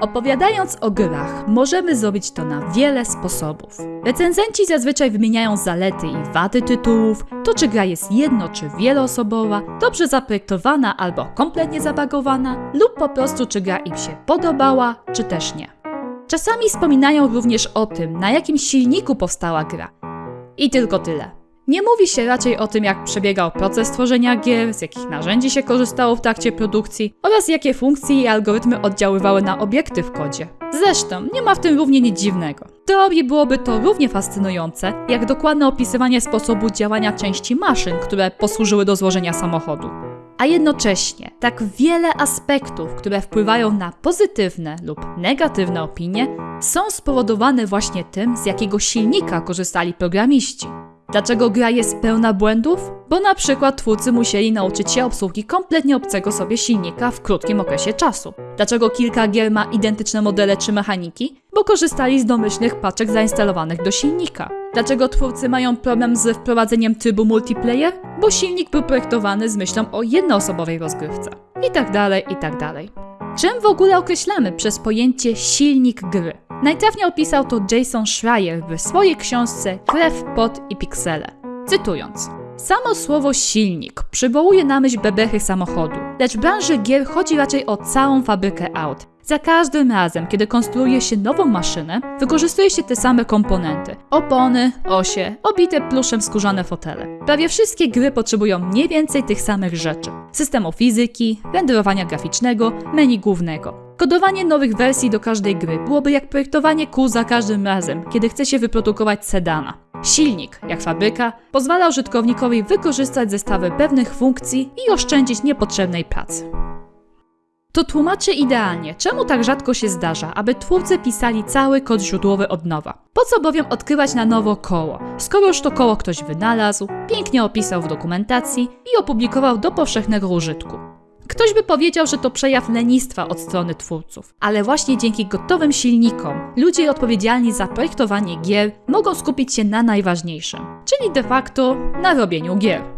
Opowiadając o grach, możemy zrobić to na wiele sposobów. Recenzenci zazwyczaj wymieniają zalety i wady tytułów, to czy gra jest jedno czy wieloosobowa, dobrze zaprojektowana albo kompletnie zabagowana, lub po prostu czy gra im się podobała, czy też nie. Czasami wspominają również o tym, na jakim silniku powstała gra. I tylko tyle. Nie mówi się raczej o tym, jak przebiegał proces tworzenia gier, z jakich narzędzi się korzystało w trakcie produkcji oraz jakie funkcje i algorytmy oddziaływały na obiekty w kodzie. Zresztą, nie ma w tym równie nic dziwnego. W teorii byłoby to równie fascynujące, jak dokładne opisywanie sposobu działania części maszyn, które posłużyły do złożenia samochodu. A jednocześnie tak wiele aspektów, które wpływają na pozytywne lub negatywne opinie, są spowodowane właśnie tym, z jakiego silnika korzystali programiści. Dlaczego gra jest pełna błędów? Bo na przykład twórcy musieli nauczyć się obsługi kompletnie obcego sobie silnika w krótkim okresie czasu. Dlaczego kilka gier ma identyczne modele czy mechaniki? Bo korzystali z domyślnych paczek zainstalowanych do silnika. Dlaczego twórcy mają problem z wprowadzeniem trybu multiplayer? Bo silnik był projektowany z myślą o jednoosobowej rozgrywce. I tak dalej, i tak dalej. Czym w ogóle określamy przez pojęcie silnik gry? Najtrafniej opisał to Jason Schreier w swojej książce Krew, pot i piksele. Cytując. Samo słowo silnik przywołuje na myśl bebechy samochodu, lecz w branży gier chodzi raczej o całą fabrykę aut. Za każdym razem, kiedy konstruuje się nową maszynę, wykorzystuje się te same komponenty: opony, osie, obite pluszem skórzane fotele. Prawie wszystkie gry potrzebują mniej więcej tych samych rzeczy: systemu fizyki, renderowania graficznego, menu głównego. Kodowanie nowych wersji do każdej gry byłoby jak projektowanie kół za każdym razem, kiedy chce się wyprodukować sedana. Silnik, jak fabryka, pozwala użytkownikowi wykorzystać zestawy pewnych funkcji i oszczędzić niepotrzebnej pracy. To tłumaczy idealnie, czemu tak rzadko się zdarza, aby twórcy pisali cały kod źródłowy od nowa. Po co bowiem odkrywać na nowo koło, skoro już to koło ktoś wynalazł, pięknie opisał w dokumentacji i opublikował do powszechnego użytku. Ktoś by powiedział, że to przejaw lenistwa od strony twórców, ale właśnie dzięki gotowym silnikom ludzie odpowiedzialni za projektowanie gier mogą skupić się na najważniejszym, czyli de facto na robieniu gier.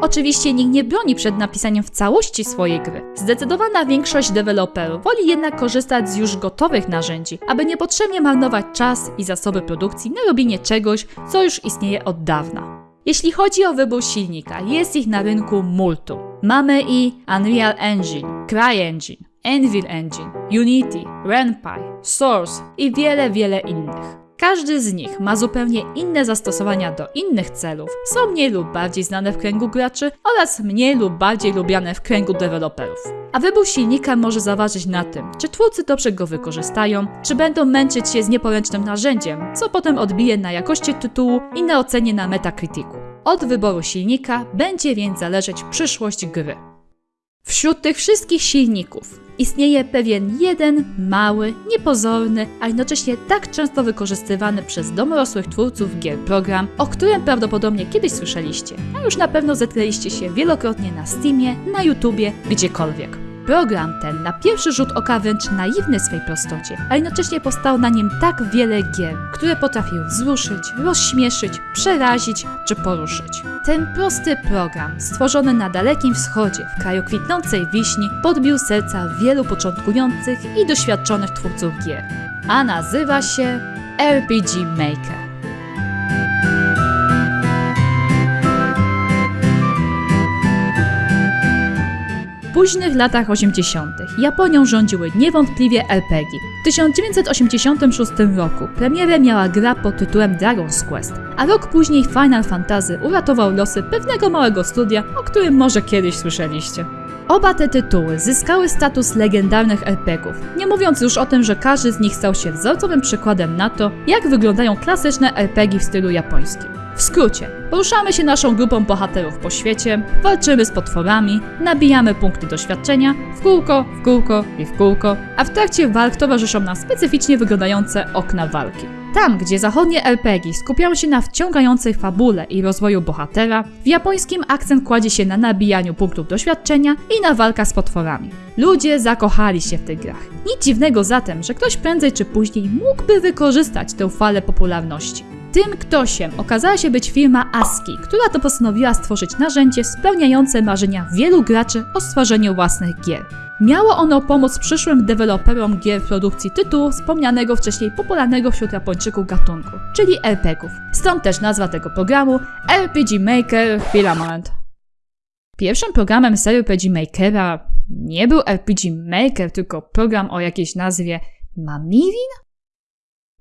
Oczywiście nikt nie broni przed napisaniem w całości swojej gry. Zdecydowana większość deweloperów woli jednak korzystać z już gotowych narzędzi, aby niepotrzebnie marnować czas i zasoby produkcji na robienie czegoś, co już istnieje od dawna. Jeśli chodzi o wybór silnika, jest ich na rynku multum. Mamy i Unreal Engine, CryEngine, Anvil Engine, Unity, RenPy, Source i wiele, wiele innych. Każdy z nich ma zupełnie inne zastosowania do innych celów, są mniej lub bardziej znane w kręgu graczy oraz mniej lub bardziej lubiane w kręgu deweloperów. A wybór silnika może zaważyć na tym, czy twórcy dobrze go wykorzystają, czy będą męczyć się z nieporęcznym narzędziem, co potem odbije na jakości tytułu i na ocenie na Metacriticu. Od wyboru silnika będzie więc zależeć przyszłość gry. Wśród tych wszystkich silników istnieje pewien jeden mały, niepozorny, a jednocześnie tak często wykorzystywany przez domorosłych twórców gier program, o którym prawdopodobnie kiedyś słyszeliście, a już na pewno zetknęliście się wielokrotnie na Steamie, na YouTubie, gdziekolwiek. Program ten na pierwszy rzut oka wręcz naiwny w swej prostocie, a jednocześnie powstało na nim tak wiele gier, które potrafiły wzruszyć, rozśmieszyć, przerazić czy poruszyć. Ten prosty program, stworzony na Dalekim Wschodzie, w kraju kwitnącej wiśni, podbił serca wielu początkujących i doświadczonych twórców gier, a nazywa się RPG Maker. Późnych latach 80. Japonią rządziły niewątpliwie RPG. W 1986 roku premierę miała gra pod tytułem Dragon's Quest, a rok później Final Fantasy uratował losy pewnego małego studia, o którym może kiedyś słyszeliście. Oba te tytuły zyskały status legendarnych RPGów, nie mówiąc już o tym, że każdy z nich stał się wzorcowym przykładem na to, jak wyglądają klasyczne RPG w stylu japońskim. W skrócie, poruszamy się naszą grupą bohaterów po świecie, walczymy z potworami, nabijamy punkty doświadczenia w kółko, w kółko i w kółko, a w trakcie walk towarzyszą nam specyficznie wyglądające okna walki. Tam, gdzie zachodnie RPG skupiają się na wciągającej fabule i rozwoju bohatera, w japońskim akcent kładzie się na nabijaniu punktów doświadczenia i na walka z potworami. Ludzie zakochali się w tych grach. Nic dziwnego zatem, że ktoś prędzej czy później mógłby wykorzystać tę falę popularności. Tym ktośem okazała się być firma ASCII, która to postanowiła stworzyć narzędzie spełniające marzenia wielu graczy o stworzeniu własnych gier. Miało ono pomóc przyszłym deweloperom gier produkcji tytułu wspomnianego wcześniej popularnego wśród Japończyków gatunku, czyli RPGów. Stąd też nazwa tego programu RPG Maker Filament. Pierwszym programem serii RPG Makera nie był RPG Maker, tylko program o jakiejś nazwie Mamirin?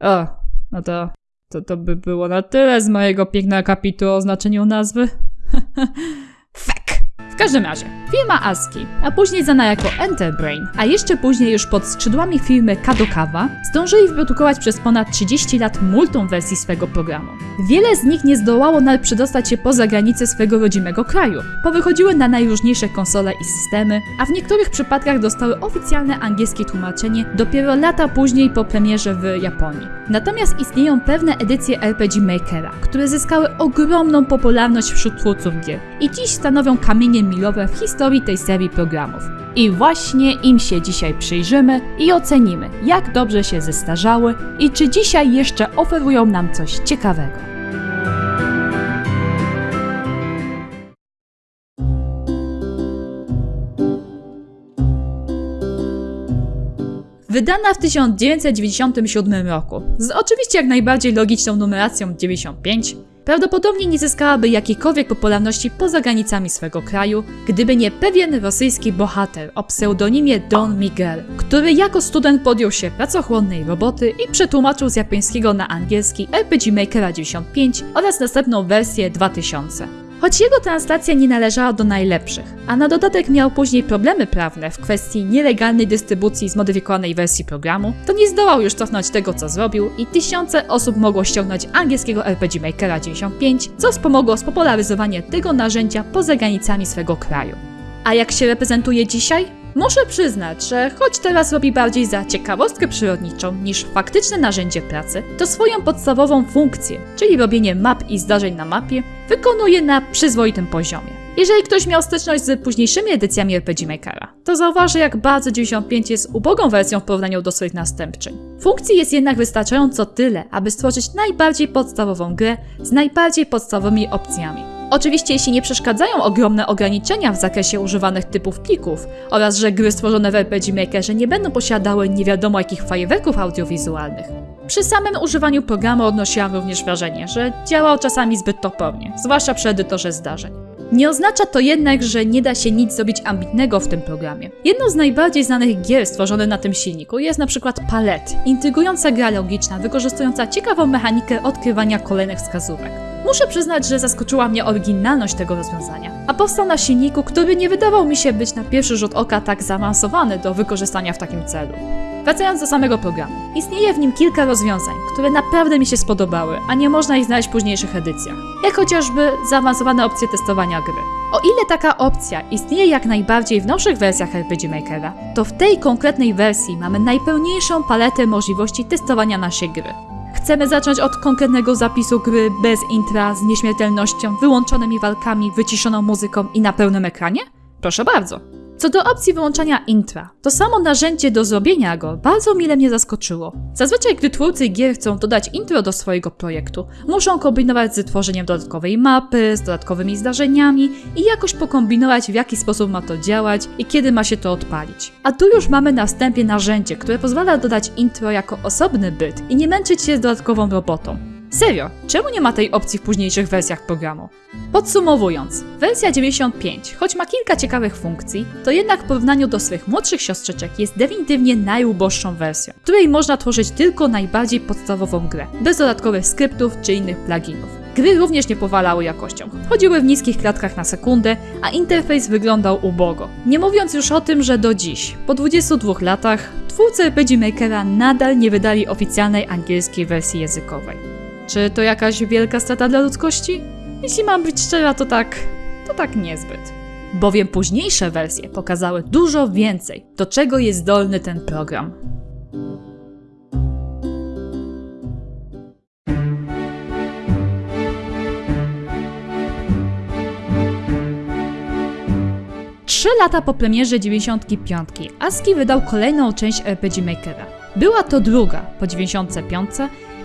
O, no to, to, to by było na tyle z mojego pięknego kapitu o znaczeniu nazwy. Fek! W każdym razie, firma ASCII, a później znana jako Enterbrain, a jeszcze później już pod skrzydłami firmy Kadokawa, zdążyli wyprodukować przez ponad 30 lat multum wersji swego programu. Wiele z nich nie zdołało nawet przedostać się poza granice swego rodzimego kraju. Powychodziły na najróżniejsze konsole i systemy, a w niektórych przypadkach dostały oficjalne angielskie tłumaczenie dopiero lata później po premierze w Japonii. Natomiast istnieją pewne edycje RPG Makera, które zyskały ogromną popularność wśród twórców gier i dziś stanowią kamienie milowe w historii tej serii programów. I właśnie im się dzisiaj przyjrzymy i ocenimy, jak dobrze się zestarzały i czy dzisiaj jeszcze oferują nam coś ciekawego. Wydana w 1997 roku, z oczywiście jak najbardziej logiczną numeracją 95, prawdopodobnie nie zyskałaby jakiejkolwiek popularności poza granicami swego kraju, gdyby nie pewien rosyjski bohater o pseudonimie Don Miguel, który jako student podjął się pracochłonnej roboty i przetłumaczył z japońskiego na angielski RPG Makera 95 oraz następną wersję 2000. Choć jego translacja nie należała do najlepszych, a na dodatek miał później problemy prawne w kwestii nielegalnej dystrybucji zmodyfikowanej wersji programu, to nie zdołał już cofnąć tego, co zrobił i tysiące osób mogło ściągnąć angielskiego RPG Makera 95, co wspomogło spopularyzowanie tego narzędzia poza granicami swego kraju. A jak się reprezentuje dzisiaj? Muszę przyznać, że choć teraz robi bardziej za ciekawostkę przyrodniczą niż faktyczne narzędzie pracy, to swoją podstawową funkcję, czyli robienie map i zdarzeń na mapie, wykonuje na przyzwoitym poziomie. Jeżeli ktoś miał styczność z późniejszymi edycjami RPG Makera, to zauważy jak bardzo 95 jest ubogą wersją w porównaniu do swoich następczyń. Funkcji jest jednak wystarczająco tyle, aby stworzyć najbardziej podstawową grę z najbardziej podstawowymi opcjami. Oczywiście jeśli nie przeszkadzają ogromne ograniczenia w zakresie używanych typów plików oraz że gry stworzone w RPG Makerze nie będą posiadały nie wiadomo jakich fajerwerków audiowizualnych. Przy samym używaniu programu odnosiłam również wrażenie, że działał czasami zbyt topornie, zwłaszcza przy edytorze zdarzeń. Nie oznacza to jednak, że nie da się nic zrobić ambitnego w tym programie. Jedną z najbardziej znanych gier stworzonych na tym silniku jest na przykład Palet, intrygująca gra logiczna, wykorzystująca ciekawą mechanikę odkrywania kolejnych wskazówek. Muszę przyznać, że zaskoczyła mnie oryginalność tego rozwiązania, a powstał na silniku, który nie wydawał mi się być na pierwszy rzut oka tak zaawansowany do wykorzystania w takim celu. Wracając do samego programu, istnieje w nim kilka rozwiązań, które naprawdę mi się spodobały, a nie można ich znaleźć w późniejszych edycjach, jak chociażby zaawansowane opcje testowania gry. O ile taka opcja istnieje jak najbardziej w nowszych wersjach RPG Makera, to w tej konkretnej wersji mamy najpełniejszą paletę możliwości testowania naszej gry. Chcemy zacząć od konkretnego zapisu gry bez intra, z nieśmiertelnością, wyłączonymi walkami, wyciszoną muzyką i na pełnym ekranie? Proszę bardzo. Co do opcji wyłączania intra, to samo narzędzie do zrobienia go bardzo mile mnie zaskoczyło. Zazwyczaj, gdy twórcy gier chcą dodać intro do swojego projektu, muszą kombinować z tworzeniem dodatkowej mapy, z dodatkowymi zdarzeniami i jakoś pokombinować, w jaki sposób ma to działać i kiedy ma się to odpalić. A tu już mamy na wstępie narzędzie, które pozwala dodać intro jako osobny byt i nie męczyć się z dodatkową robotą. Serio, czemu nie ma tej opcji w późniejszych wersjach programu? Podsumowując, wersja 95, choć ma kilka ciekawych funkcji, to jednak w porównaniu do swych młodszych siostrzyczek jest definitywnie najuboższą wersją, której można tworzyć tylko najbardziej podstawową grę, bez dodatkowych skryptów czy innych pluginów. Gry również nie powalały jakością. Chodziły w niskich klatkach na sekundę, a interfejs wyglądał ubogo. Nie mówiąc już o tym, że do dziś, po 22 latach, twórcy RPG Makera nadal nie wydali oficjalnej angielskiej wersji językowej. Czy to jakaś wielka strata dla ludzkości? Jeśli mam być szczera, to tak, to tak niezbyt. Bowiem późniejsze wersje pokazały dużo więcej, do czego jest zdolny ten program. Trzy lata po premierze 95 ASCII wydał kolejną część RPG Makera. Była to druga, po 95,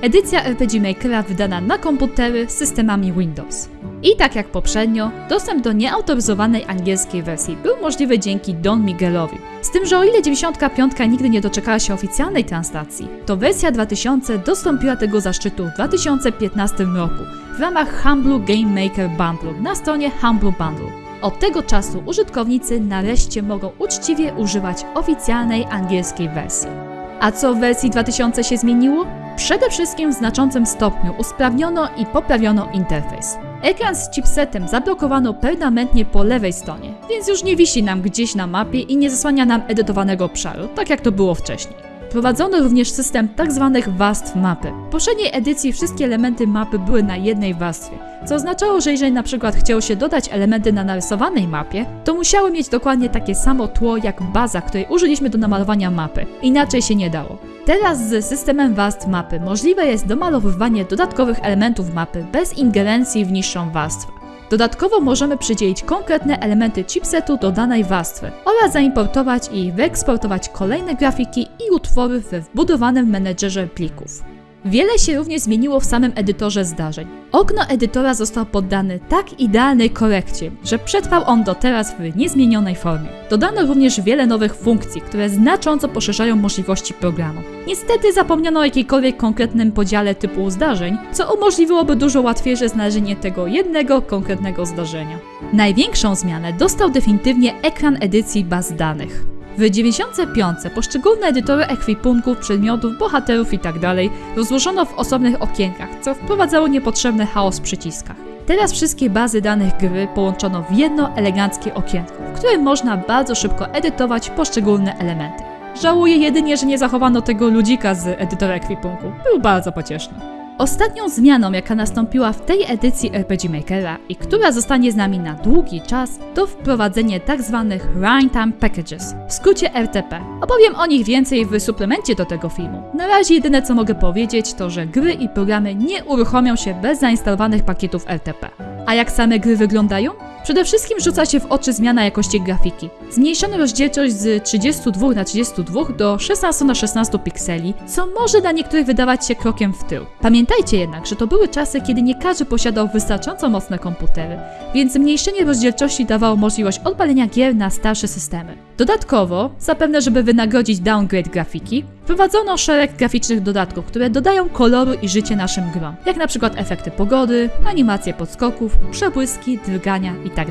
edycja RPG Makera wydana na komputery z systemami Windows. I tak jak poprzednio, dostęp do nieautoryzowanej angielskiej wersji był możliwy dzięki Don Miguelowi, z tym, że o ile 95 nigdy nie doczekała się oficjalnej translacji, to wersja 2000 dostąpiła tego zaszczytu w 2015 roku w ramach Humble Game Maker Bundle na stronie Humble Bundle. Od tego czasu użytkownicy nareszcie mogą uczciwie używać oficjalnej angielskiej wersji. A co w wersji 2000 się zmieniło? Przede wszystkim w znaczącym stopniu usprawniono i poprawiono interfejs. Ekran z chipsetem zablokowano permanentnie po lewej stronie, więc już nie wisi nam gdzieś na mapie i nie zasłania nam edytowanego obszaru, tak jak to było wcześniej. Wprowadzono również system tzw. Tak warstw mapy. W poprzedniej edycji wszystkie elementy mapy były na jednej warstwie, co oznaczało, że jeżeli na przykład chciało się dodać elementy na narysowanej mapie, to musiały mieć dokładnie takie samo tło jak baza, której użyliśmy do namalowania mapy. Inaczej się nie dało. Teraz z systemem warstw mapy możliwe jest domalowywanie dodatkowych elementów mapy bez ingerencji w niższą warstwę. Dodatkowo możemy przydzielić konkretne elementy chipsetu do danej warstwy oraz zaimportować i wyeksportować kolejne grafiki i utwory we wbudowanym menedżerze plików. Wiele się również zmieniło w samym edytorze zdarzeń. Okno edytora został poddany tak idealnej korekcie, że przetrwał on do teraz w niezmienionej formie. Dodano również wiele nowych funkcji, które znacząco poszerzają możliwości programu. Niestety zapomniano o jakiejkolwiek konkretnym podziale typu zdarzeń, co umożliwiłoby dużo łatwiejsze znalezienie tego jednego konkretnego zdarzenia. Największą zmianę dostał definitywnie ekran edycji baz danych. W 95 poszczególne edytory ekwipunków, przedmiotów, bohaterów itd. Tak rozłożono w osobnych okienkach, co wprowadzało niepotrzebny chaos w przyciskach. Teraz wszystkie bazy danych gry połączono w jedno eleganckie okienko, w którym można bardzo szybko edytować poszczególne elementy. Żałuję jedynie, że nie zachowano tego ludzika z edytora ekwipunku. Był bardzo pocieszny. Ostatnią zmianą, jaka nastąpiła w tej edycji RPG Makera i która zostanie z nami na długi czas, to wprowadzenie tzw. Tak Runtime Packages, w skrócie RTP. Opowiem o nich więcej w suplemencie do tego filmu. Na razie jedyne co mogę powiedzieć to, że gry i programy nie uruchomią się bez zainstalowanych pakietów RTP. A jak same gry wyglądają? Przede wszystkim rzuca się w oczy zmiana jakości grafiki. Zmniejszono rozdzielczość z 32 na 32 do 16 na 16 pikseli, co może dla niektórych wydawać się krokiem w tył. Pamiętajcie jednak, że to były czasy, kiedy nie każdy posiadał wystarczająco mocne komputery, więc zmniejszenie rozdzielczości dawało możliwość odpalenia gier na starsze systemy. Dodatkowo, zapewne żeby wynagrodzić downgrade grafiki, wprowadzono szereg graficznych dodatków, które dodają koloru i życie naszym grom, jak na przykład efekty pogody, animacje podskoków, przebłyski, drgania itd. Tak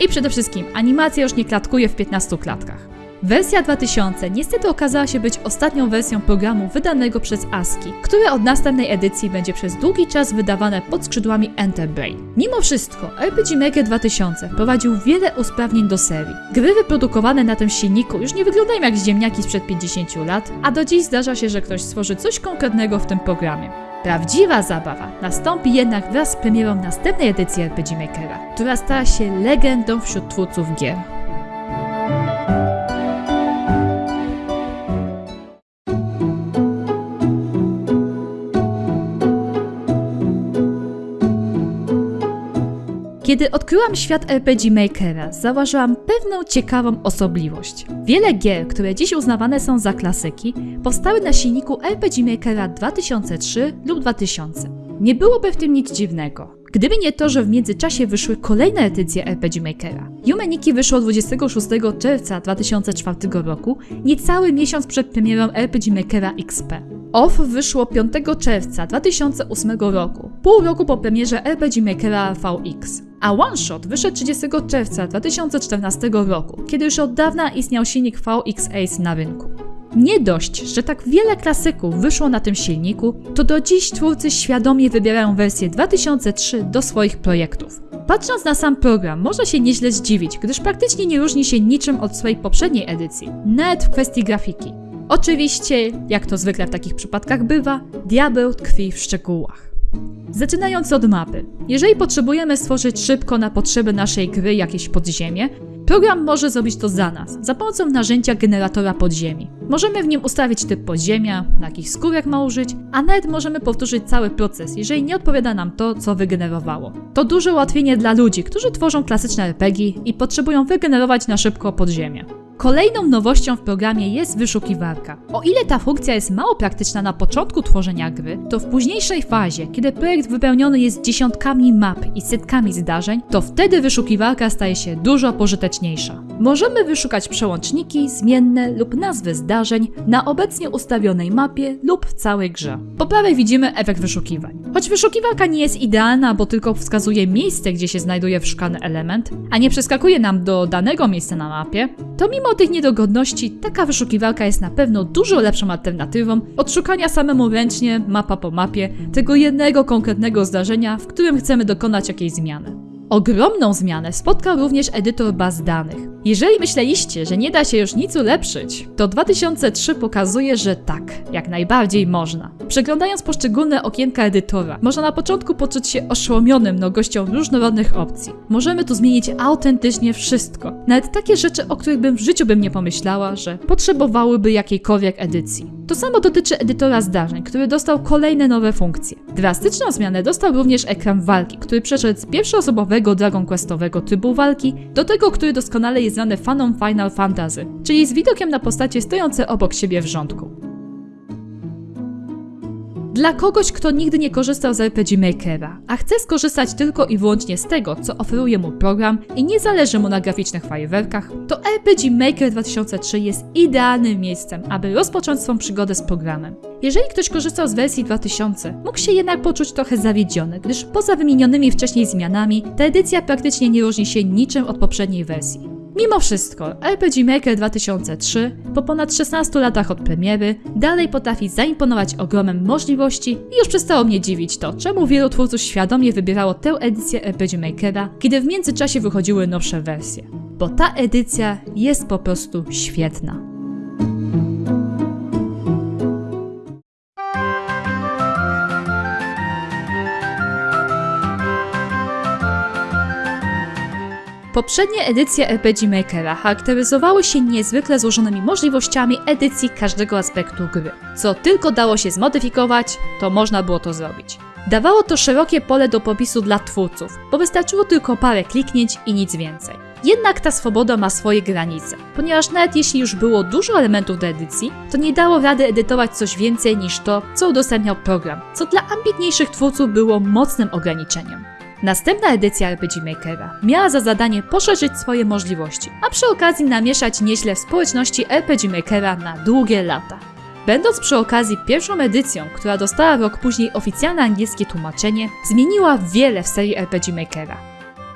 I przede wszystkim animacja już nie klatkuje w 15 klatkach. Wersja 2000 niestety okazała się być ostatnią wersją programu wydanego przez ASCII, które od następnej edycji będzie przez długi czas wydawane pod skrzydłami Enterbrain. Mimo wszystko, RPG Maker 2000 wprowadził wiele usprawnień do serii. Gry wyprodukowane na tym silniku już nie wyglądają jak ziemniaki sprzed 50 lat, a do dziś zdarza się, że ktoś stworzy coś konkretnego w tym programie. Prawdziwa zabawa nastąpi jednak wraz z premierą następnej edycji RPG Makera, która stała się legendą wśród twórców gier. Kiedy odkryłam świat RPG Makera, zauważyłam pewną ciekawą osobliwość. Wiele gier, które dziś uznawane są za klasyki, powstały na silniku RPG Makera 2003 lub 2000. Nie byłoby w tym nic dziwnego. Gdyby nie to, że w międzyczasie wyszły kolejne edycje RPG Makera. Humaniki wyszło 26 czerwca 2004 roku, niecały miesiąc przed premierą RPG Makera XP. OFF wyszło 5 czerwca 2008 roku, pół roku po premierze RPG Makera VX. A One Shot wyszedł 30 czerwca 2014 roku, kiedy już od dawna istniał silnik VX Ace na rynku. Nie dość, że tak wiele klasyków wyszło na tym silniku, to do dziś twórcy świadomie wybierają wersję 2003 do swoich projektów. Patrząc na sam program, można się nieźle zdziwić, gdyż praktycznie nie różni się niczym od swojej poprzedniej edycji, nawet w kwestii grafiki. Oczywiście, jak to zwykle w takich przypadkach bywa, diabeł tkwi w szczegółach. Zaczynając od mapy. Jeżeli potrzebujemy stworzyć szybko na potrzeby naszej gry jakieś podziemie, program może zrobić to za nas, za pomocą narzędzia generatora podziemi. Możemy w nim ustawić typ podziemia, na jakich skórek ma użyć, a nawet możemy powtórzyć cały proces, jeżeli nie odpowiada nam to, co wygenerowało. To duże ułatwienie dla ludzi, którzy tworzą klasyczne RPG i potrzebują wygenerować na szybko podziemie. Kolejną nowością w programie jest wyszukiwarka. O ile ta funkcja jest mało praktyczna na początku tworzenia gry, to w późniejszej fazie, kiedy projekt wypełniony jest dziesiątkami map i setkami zdarzeń, to wtedy wyszukiwarka staje się dużo pożyteczniejsza. Możemy wyszukać przełączniki, zmienne lub nazwy zdarzeń na obecnie ustawionej mapie lub w całej grze. Po prawej widzimy efekt wyszukiwań. Choć wyszukiwarka nie jest idealna, bo tylko wskazuje miejsce, gdzie się znajduje wyszukany element, a nie przeskakuje nam do danego miejsca na mapie, to mimo tych niedogodności taka wyszukiwarka jest na pewno dużo lepszą alternatywą od szukania samemu ręcznie, mapa po mapie, tego jednego konkretnego zdarzenia, w którym chcemy dokonać jakiejś zmiany. Ogromną zmianę spotkał również edytor baz danych. Jeżeli myśleliście, że nie da się już nic ulepszyć, to 2003 pokazuje, że tak, jak najbardziej można. Przeglądając poszczególne okienka edytora, można na początku poczuć się oszołomionym mnogością różnorodnych opcji. Możemy tu zmienić autentycznie wszystko, nawet takie rzeczy, o których bym w życiu bym nie pomyślała, że potrzebowałyby jakiejkolwiek edycji. To samo dotyczy edytora zdarzeń, który dostał kolejne nowe funkcje. Drastyczną zmianę dostał również ekran walki, który przeszedł z pierwszoosobowego Dragon Questowego trybu walki do tego, który doskonale jest znany fanom Final Fantasy, czyli z widokiem na postacie stojące obok siebie w rządku. Dla kogoś, kto nigdy nie korzystał z RPG Makera, a chce skorzystać tylko i wyłącznie z tego, co oferuje mu program i nie zależy mu na graficznych fajerwerkach, to RPG Maker 2003 jest idealnym miejscem, aby rozpocząć swą przygodę z programem. Jeżeli ktoś korzystał z wersji 2000, mógł się jednak poczuć trochę zawiedziony, gdyż poza wymienionymi wcześniej zmianami, ta edycja praktycznie nie różni się niczym od poprzedniej wersji. Mimo wszystko, RPG Maker 2003 po ponad 16 latach od premiery dalej potrafi zaimponować ogromem możliwości i już przestało mnie dziwić to, czemu wielu twórców świadomie wybierało tę edycję RPG Makera, kiedy w międzyczasie wychodziły nowsze wersje. Bo ta edycja jest po prostu świetna. Poprzednie edycje RPG Makera charakteryzowały się niezwykle złożonymi możliwościami edycji każdego aspektu gry. Co tylko dało się zmodyfikować, to można było to zrobić. Dawało to szerokie pole do popisu dla twórców, bo wystarczyło tylko parę kliknięć i nic więcej. Jednak ta swoboda ma swoje granice, ponieważ nawet jeśli już było dużo elementów do edycji, to nie dało rady edytować coś więcej niż to, co udostępniał program, co dla ambitniejszych twórców było mocnym ograniczeniem. Następna edycja RPG Makera miała za zadanie poszerzyć swoje możliwości, a przy okazji namieszać nieźle w społeczności RPG Makera na długie lata. Będąc przy okazji pierwszą edycją, która dostała rok później oficjalne angielskie tłumaczenie, zmieniła wiele w serii RPG Makera.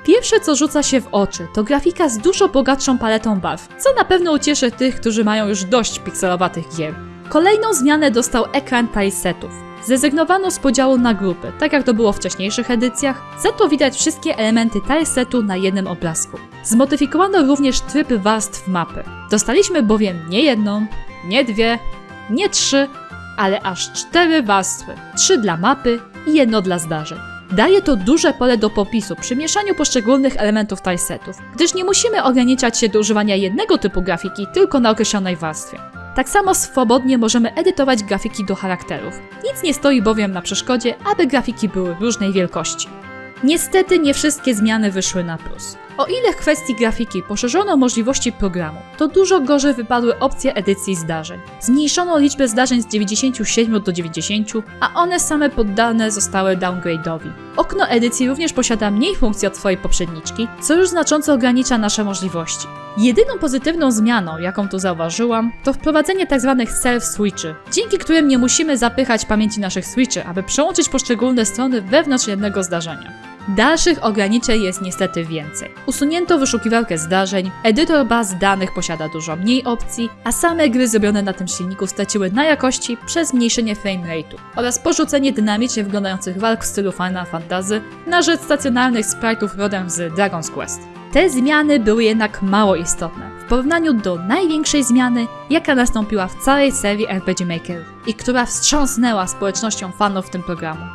Pierwsze co rzuca się w oczy to grafika z dużo bogatszą paletą barw, co na pewno ucieszy tych, którzy mają już dość pikselowatych gier. Kolejną zmianę dostał ekran tilesetów. Zrezygnowano z podziału na grupy, tak jak to było w wcześniejszych edycjach, za to widać wszystkie elementy tilesetu na jednym obrazku. Zmodyfikowano również tryb warstw mapy. Dostaliśmy bowiem nie jedną, nie dwie, nie trzy, ale aż cztery warstwy. Trzy dla mapy i jedno dla zdarzeń. Daje to duże pole do popisu przy mieszaniu poszczególnych elementów tilesetów, gdyż nie musimy ograniczać się do używania jednego typu grafiki tylko na określonej warstwie. Tak samo swobodnie możemy edytować grafiki do charakterów. Nic nie stoi bowiem na przeszkodzie, aby grafiki były różnej wielkości. Niestety nie wszystkie zmiany wyszły na plus. O ile w kwestii grafiki poszerzono możliwości programu, to dużo gorzej wypadły opcje edycji zdarzeń. Zmniejszono liczbę zdarzeń z 97 do 90, a one same poddane zostały downgrade'owi. Okno edycji również posiada mniej funkcji od swojej poprzedniczki, co już znacząco ogranicza nasze możliwości. Jedyną pozytywną zmianą, jaką tu zauważyłam, to wprowadzenie tzw. Tak self-switchy, dzięki którym nie musimy zapychać pamięci naszych switchy, aby przełączyć poszczególne strony wewnątrz jednego zdarzenia. Dalszych ograniczeń jest niestety więcej. Usunięto wyszukiwarkę zdarzeń, edytor baz danych posiada dużo mniej opcji, a same gry zrobione na tym silniku straciły na jakości przez zmniejszenie framerate'u oraz porzucenie dynamicznie wyglądających walk w stylu Final Fantasy na rzecz stacjonarnych sprite'ów rodem z Dragon's Quest. Te zmiany były jednak mało istotne w porównaniu do największej zmiany, jaka nastąpiła w całej serii RPG Maker i która wstrząsnęła społecznością fanów tym programu.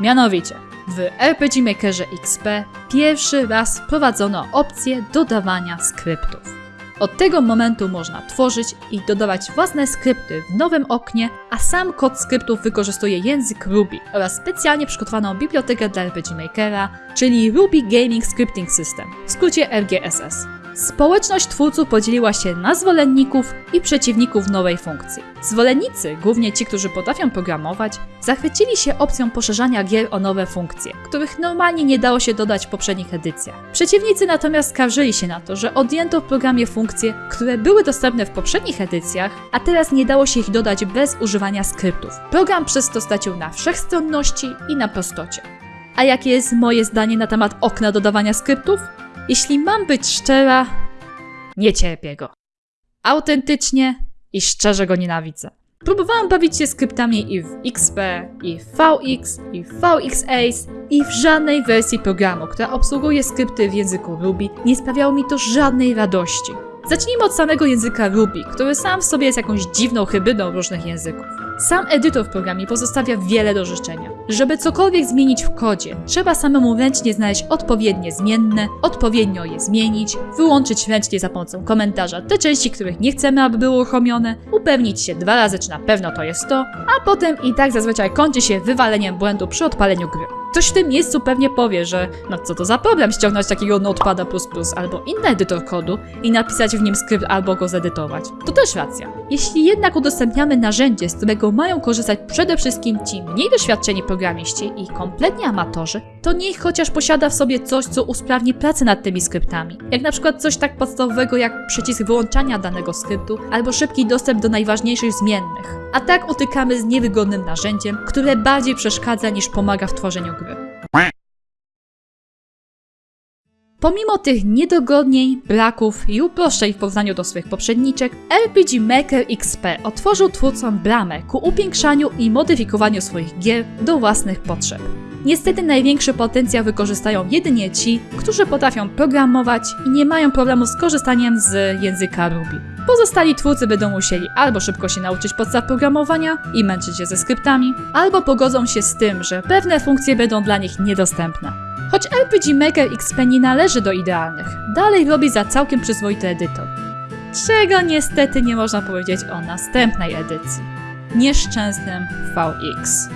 Mianowicie, w RPG Makerze XP pierwszy raz wprowadzono opcję dodawania skryptów. Od tego momentu można tworzyć i dodawać własne skrypty w nowym oknie, a sam kod skryptów wykorzystuje język Ruby oraz specjalnie przygotowaną bibliotekę dla RPG Makera, czyli Ruby Gaming Scripting System, w skrócie RGSS. Społeczność twórców podzieliła się na zwolenników i przeciwników nowej funkcji. Zwolennicy, głównie ci, którzy potrafią programować, zachwycili się opcją poszerzania gier o nowe funkcje, których normalnie nie dało się dodać w poprzednich edycjach. Przeciwnicy natomiast skarżyli się na to, że odjęto w programie funkcje, które były dostępne w poprzednich edycjach, a teraz nie dało się ich dodać bez używania skryptów. Program przez to stracił na wszechstronności i na prostocie. A jakie jest moje zdanie na temat okna dodawania skryptów? Jeśli mam być szczera, nie cierpię go. Autentycznie i szczerze go nienawidzę. Próbowałam bawić się skryptami i w XP, i w VX, i w VX Ace, i w żadnej wersji programu, która obsługuje skrypty w języku Ruby, nie sprawiało mi to żadnej radości. Zacznijmy od samego języka Ruby, który sam w sobie jest jakąś dziwną hybrydą różnych języków. Sam edytor w programie pozostawia wiele do życzenia. Żeby cokolwiek zmienić w kodzie, trzeba samemu ręcznie znaleźć odpowiednie zmienne, odpowiednio je zmienić, wyłączyć ręcznie za pomocą komentarza te części, których nie chcemy, aby były uruchomione, upewnić się dwa razy, czy na pewno to jest to, a potem i tak zazwyczaj kończy się wywaleniem błędu przy odpaleniu gry. Ktoś w tym miejscu pewnie powie, że no co to za problem ściągnąć takiego Notepada++ albo inny edytor kodu i napisać w nim skrypt albo go zedytować. To też racja. Jeśli jednak udostępniamy narzędzie, z którego mają korzystać przede wszystkim ci mniej doświadczeni programiści i kompletnie amatorzy, to niech chociaż posiada w sobie coś, co usprawni pracę nad tymi skryptami. Jak na przykład coś tak podstawowego jak przycisk wyłączania danego skryptu albo szybki dostęp do najważniejszych zmiennych. A tak utykamy z niewygodnym narzędziem, które bardziej przeszkadza niż pomaga w tworzeniu gry. Pomimo tych niedogodnień, braków i uproszczeń w porównaniu do swych poprzedniczek, RPG Maker XP otworzył twórcom bramę ku upiększaniu i modyfikowaniu swoich gier do własnych potrzeb. Niestety największy potencjał wykorzystają jedynie ci, którzy potrafią programować i nie mają problemu z korzystaniem z języka Ruby. Pozostali twórcy będą musieli albo szybko się nauczyć podstaw programowania i męczyć się ze skryptami, albo pogodzą się z tym, że pewne funkcje będą dla nich niedostępne. Choć RPG Maker XP nie należy do idealnych, dalej robi za całkiem przyzwoity edytor. Czego niestety nie można powiedzieć o następnej edycji. Nieszczęsnym VX.